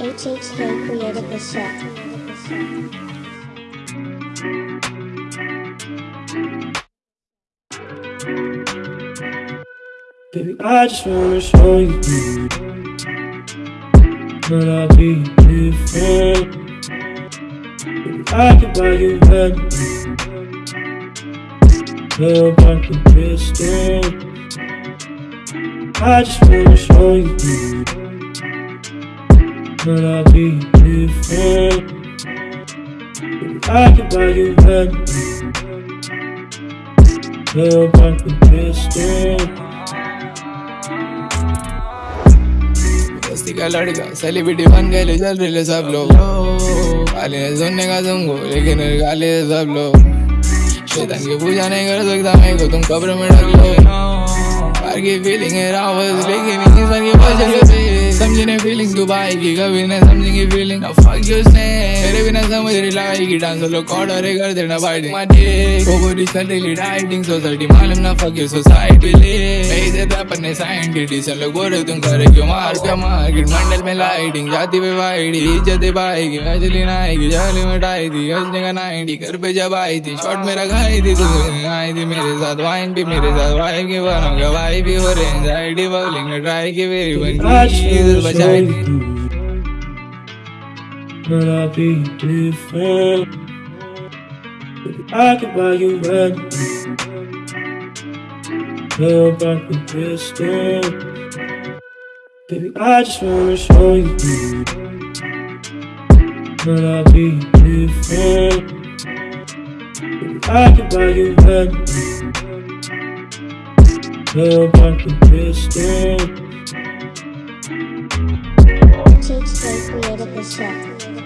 HHK created the shit. Baby, I just wanna show you that I'll be different. Baby, I can buy you anything. Love like a pistol. I just wanna show you that I'll be different. I can buy you. Love like a pistol. बस्ती का लड़का celebrity बन गए चल रहे सब लोग सुनने का तुमको, लेकिन सब लोग शैतान की पूजा नहीं कर सकता मैं को, तुम कब्र में ढक लो की फीलिंग है लेकिन इसी सर की से समझी नहीं फीलिंग तू पाएगी कभी नहीं समझेंगी फीलिंग फक यू स्ने तेरे बिना समझ रही लगाएगी डांस लोग ऑर्डर कर देना फाइटिंग माटी डाइटिंग सोसाइटी मालूम ना फक सोसाइटी ले अपने साइंटिस्ट लोग बोल तुम करे क्यों मार क्या मार्केट मंडल में लाइटिंग जाती पे वाइडी इज़्ज़त पाएगी मछली ना जाली मिटाई थी हंसने का नाइटी घर पे जब आई थी शॉट मेरा खाई थी तुम आई थी मेरे साथ वाइन भी मेरे साथ वाइफ की बनो क्या भी हो रहे एंजाइटी बॉलिंग ट्राई की मेरी बन बचाई that I'll be different. I can buy you anything. Love like a pistol. Baby, I just wanna show you that I'll be different. I can buy you anything. Love like a pistol. HHK created the shit.